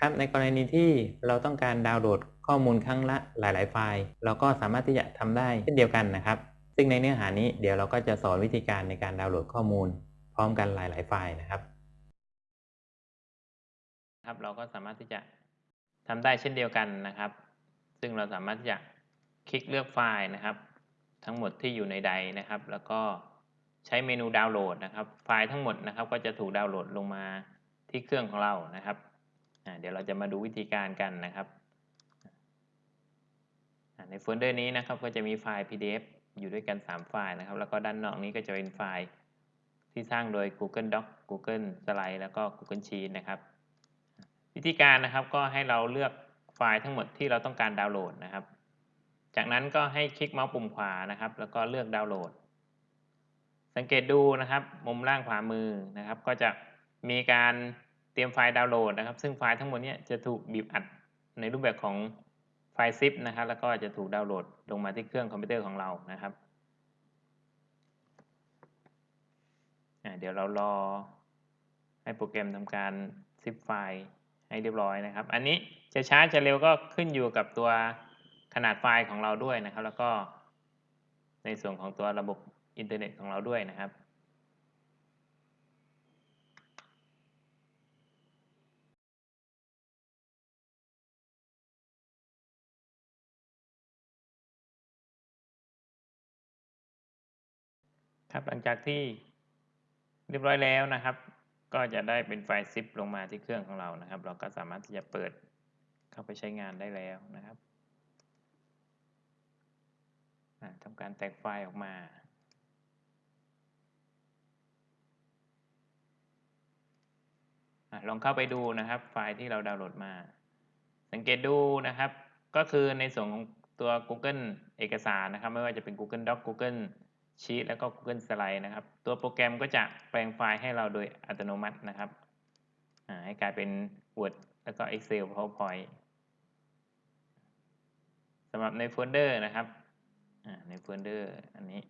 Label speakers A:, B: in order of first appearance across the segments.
A: ครับในกรณีที่เราต้องการดาวน์โหลดข้อมูลครั้งละหลาย ๆ ไฟล์ เราก็สามารถที่จะทำได้เช่นเดียวกันนะครับ ซึ่งในเนื้อหานี้เดี๋ยวเราก็จะสอนวิธีการในการดาวน์โหลดข้อมูล พร้อมกันหลาย ๆ ไฟล์นะครับ ครับเราก็สามารถที่จะทำได้เช่นเดียวกันนะครับ ซึ่งเราสามารถที่จะคลิกเลือกไฟล์นะครับ ทั้งหมดที่อยู่ในใดนะครับ แล้วก็ใช้เมนูดาวน์โหลดนะครับ ไฟล์ทั้งหมดนะครับ ก็จะถูกดาวน์โหลดลงมาที่เครื่องของเรานะครับ เดี๋ยวเราจะมาดูวิธีการกันนะครับ ในโฟลเดอร์นี้นะครับก็จะมีไฟล์ PDF อยู่ด้วยกัน 3 ไฟล์นะครับ แล้วก็ด้านนอกนี้ก็จะเป็นไฟล์ที่สร้างโดย Google Doc Google Slide แล้วก็ Google Sheet นะครับ วิธีการนะครับก็ให้เราเลือกไฟล์ทั้งหมดที่เราต้องการดาวน์โหลดนะครับ จากนั้นก็ให้คลิกเมาส์ปุ่มขวานะครับ แล้วก็เลือกดาวน์โหลด สังเกตดูนะครับ มุมล่างขวามือนะครับ ก็จะมีการเตรียมไฟล์ดาวน์โหลดนะครับ ซึ่งไฟล์ทั้งหมดนี้จะถูกบีบอัดในรูปแบบของไฟล์ zip นะครับ แล้วก็จะถูกดาวน์โหลดลงมาที่เครื่องคอมพิวเตอร์ของเรานะครับ เดี๋ยวเรารอให้โปรแกรมทำการ zip ไฟล์ให้เรียบร้อยนะครับ อันนี้จะช้าจะเร็วก็ขึ้นอยู่กับตัวขนาดไฟล์ของเราด้วยนะครับ แล้วก็ในส่วนของตัวระบบอินเทอร์เน็ตของเราด้วยนะครับ ครับหลังจากที่เรียบร้อยแล้วนะครับ ก็จะได้เป็นไฟล์ซิปลงมาที่เครื่องของเรานะครับ เราก็สามารถที่จะเปิดเข้าไปใช้งานได้แล้วนะครับทำการแตกไฟล์ออกมาลองเข้าไปดูนะครับไฟล์ที่เราดาวน์โหลดมา สังเกตดูนะครับ ก็คือในส่วนของตัว Google เอกสารนะครับ ไม่ว่าจะเป็น Google Doc Google ชีตแล้วก็ Google Slide นะครับ ตัวโปรแกรมก็จะแปลงไฟล์ให้เราโดยอัตโนมัตินะครับให้กลายเป็น Word แล้วก็ Excel PowerPoint สำหรับในโฟลเดอร์นะครับในโฟลเดอร์อันนี้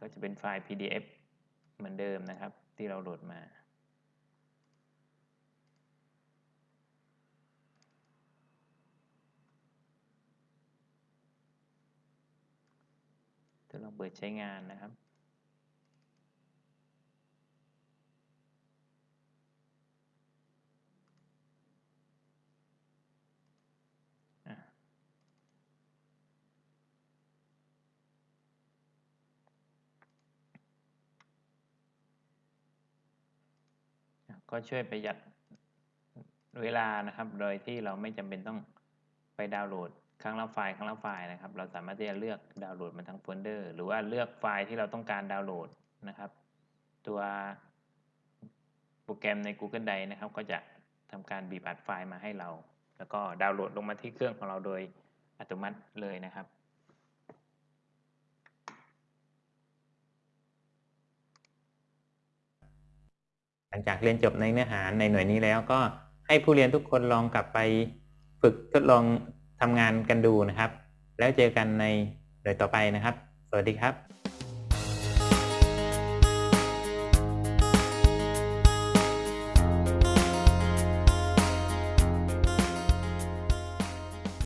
A: ก็จะเป็นไฟล์ PDF เหมือนเดิมนะครับที่เราโหลดมา จะลองเปิดใช้งานนะครับ ก็ช่วยประหยัดเวลานะครับ โดยที่เราไม่จำเป็นต้องไปดาวน์โหลด ครั้งละไฟล์ครั้งละไฟล์นะครับ เราสามารถที่จะเลือกดาวน์โหลดมาทั้งโฟลเดอร์ หรือว่าเลือกไฟล์ที่เราต้องการดาวน์โหลดนะครับ ตัวโปรแกรมใน Google Drive นะครับ ก็จะทำการบีบอัดไฟล์มาให้เรา แล้วก็ดาวน์โหลดลงมาที่เครื่องของเราโดยอัตโนมัติเลยนะครับหลังจากเรียนจบในเนื้อหาในหน่วยนี้แล้วก็ให้ผู้เรียนทุกคนลองกลับไปฝึกทดลอง ทำงานกันดูนะครับ แล้วเจอกันในหน่วยต่อไปนะครับ สวัสดีครับ